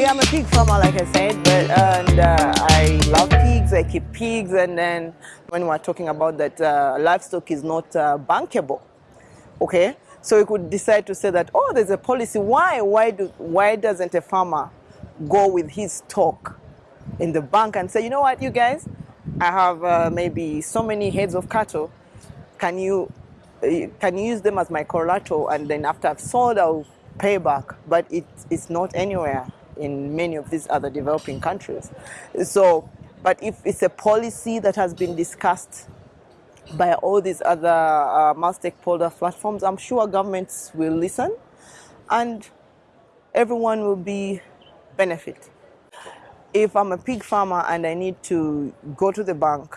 Yeah, I'm a pig farmer, like I said, but and uh, I love pigs. I keep pigs, and then when we're talking about that, uh, livestock is not uh, bankable. Okay, so we could decide to say that oh, there's a policy. Why? Why do? Why doesn't a farmer go with his stock in the bank and say, you know what, you guys, I have uh, maybe so many heads of cattle. Can you uh, can use them as my collateral, and then after I've sold, I'll pay back. But it, it's not anywhere in many of these other developing countries. So, but if it's a policy that has been discussed by all these other uh, multi-stakeholder platforms, I'm sure governments will listen and everyone will be benefit. If I'm a pig farmer and I need to go to the bank,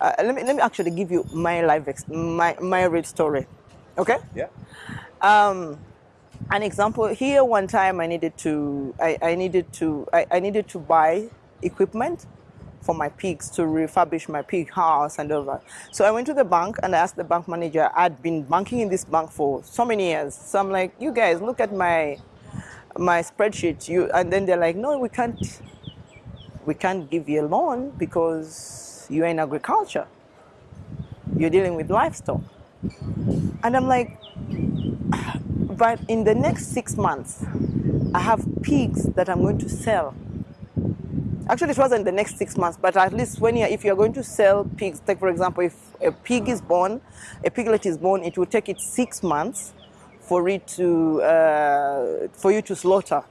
uh, let, me, let me actually give you my life, my, my real story, okay? Yeah. Um, an example here one time i needed to i, I needed to I, I, needed to buy equipment for my pigs to refurbish my pig house and over so i went to the bank and i asked the bank manager. I'd been banking in this bank for so many years. So i'm like you guys look at my my spreadsheet. You and then they're like no we can't we can't give you a loan because you're in agriculture. You're dealing with livestock. And i'm like but in the next six months, I have pigs that I'm going to sell. Actually, it wasn't the next six months, but at least when you're, if you're going to sell pigs, take for example, if a pig is born, a piglet is born, it will take it six months for it to uh, for you to slaughter.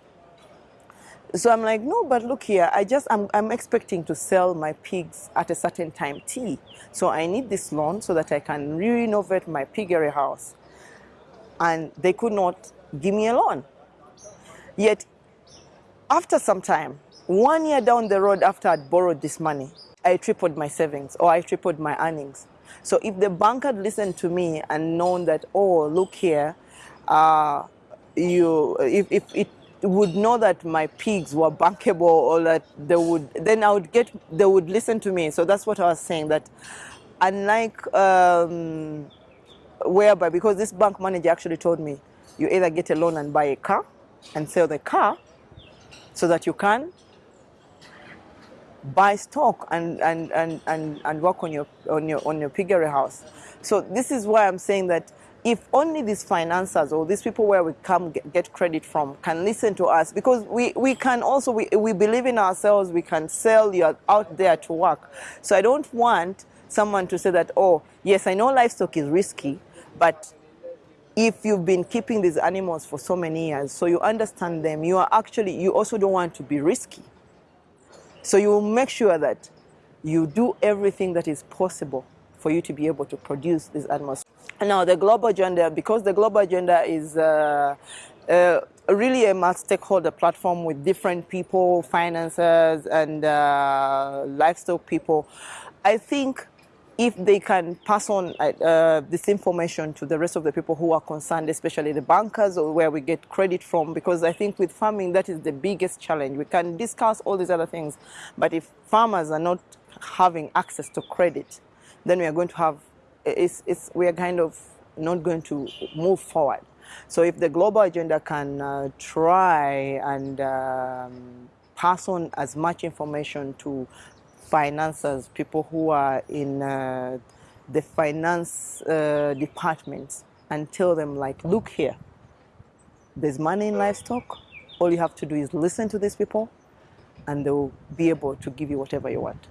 So I'm like, no, but look here, I just I'm I'm expecting to sell my pigs at a certain time T. So I need this loan so that I can renovate my piggery house and they could not give me a loan. Yet, after some time, one year down the road after I'd borrowed this money, I tripled my savings or I tripled my earnings. So if the bank had listened to me and known that, oh, look here, uh, you, if, if it would know that my pigs were bankable or that they would, then I would get, they would listen to me. So that's what I was saying, that unlike um, whereby, because this bank manager actually told me, you either get a loan and buy a car and sell the car so that you can buy stock and, and, and, and, and work on your, on, your, on your piggery house. So this is why I'm saying that if only these financiers or these people where we come get, credit from can listen to us because we, we can also, we, we believe in ourselves, we can sell, you're out there to work. So I don't want someone to say that, oh, yes, I know livestock is risky, but if you've been keeping these animals for so many years, so you understand them, you are actually, you also don't want to be risky. So you will make sure that you do everything that is possible for you to be able to produce these animals. Now, the global agenda, because the global agenda is uh, uh, really a multi-stakeholder platform with different people, financiers, and uh, livestock people, I think if they can pass on uh, this information to the rest of the people who are concerned, especially the bankers or where we get credit from, because I think with farming, that is the biggest challenge. We can discuss all these other things, but if farmers are not having access to credit, then we are going to have, it's, it's, we are kind of not going to move forward. So if the global agenda can uh, try and um, pass on as much information to financiers, people who are in uh, the finance uh, departments and tell them like, look here, there's money in livestock. All you have to do is listen to these people and they'll be able to give you whatever you want.